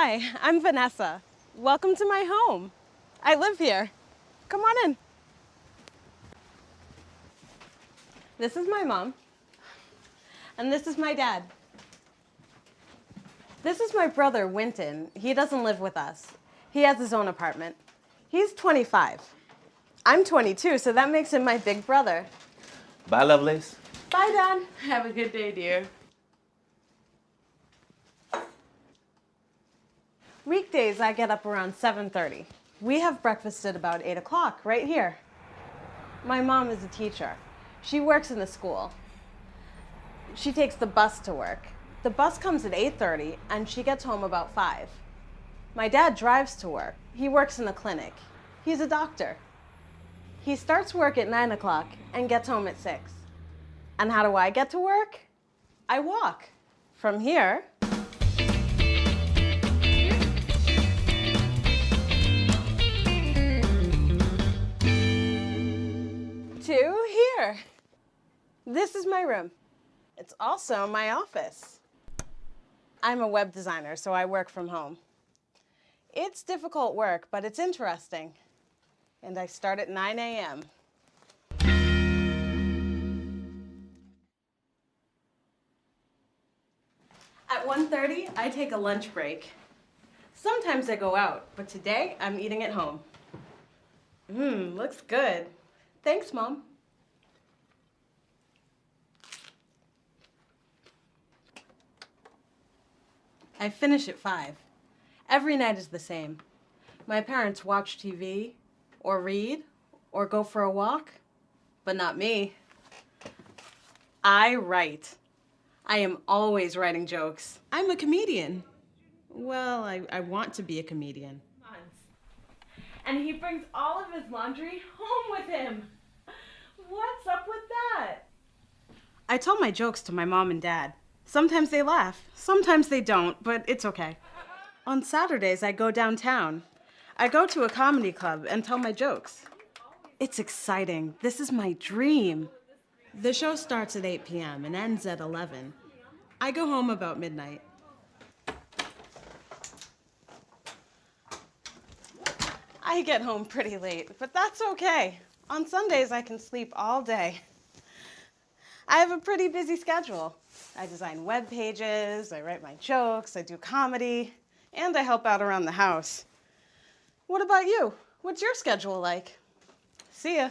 Hi, I'm Vanessa. Welcome to my home. I live here. Come on in. This is my mom. And this is my dad. This is my brother, Winton. He doesn't live with us. He has his own apartment. He's 25. I'm 22, so that makes him my big brother. Bye, Lovelace. Bye, Dad. Have a good day, dear. Weekdays, I get up around 7.30. We have breakfast at about 8 o'clock, right here. My mom is a teacher. She works in the school. She takes the bus to work. The bus comes at 8.30, and she gets home about 5. My dad drives to work. He works in a clinic. He's a doctor. He starts work at 9 o'clock and gets home at 6. And how do I get to work? I walk from here This is my room. It's also my office. I'm a web designer, so I work from home. It's difficult work, but it's interesting. And I start at 9 a.m. At 1.30, I take a lunch break. Sometimes I go out, but today I'm eating at home. Mmm, looks good. Thanks, Mom. I finish at 5. Every night is the same. My parents watch TV, or read, or go for a walk, but not me. I write. I am always writing jokes. I'm a comedian. Well, I, I want to be a comedian. And he brings all of his laundry home with him. What's up with that? I tell my jokes to my mom and dad. Sometimes they laugh, sometimes they don't, but it's okay. On Saturdays, I go downtown. I go to a comedy club and tell my jokes. It's exciting. This is my dream. The show starts at 8 p.m. and ends at 11. I go home about midnight. I get home pretty late, but that's okay. On Sundays, I can sleep all day. I have a pretty busy schedule. I design web pages, I write my jokes, I do comedy, and I help out around the house. What about you? What's your schedule like? See ya.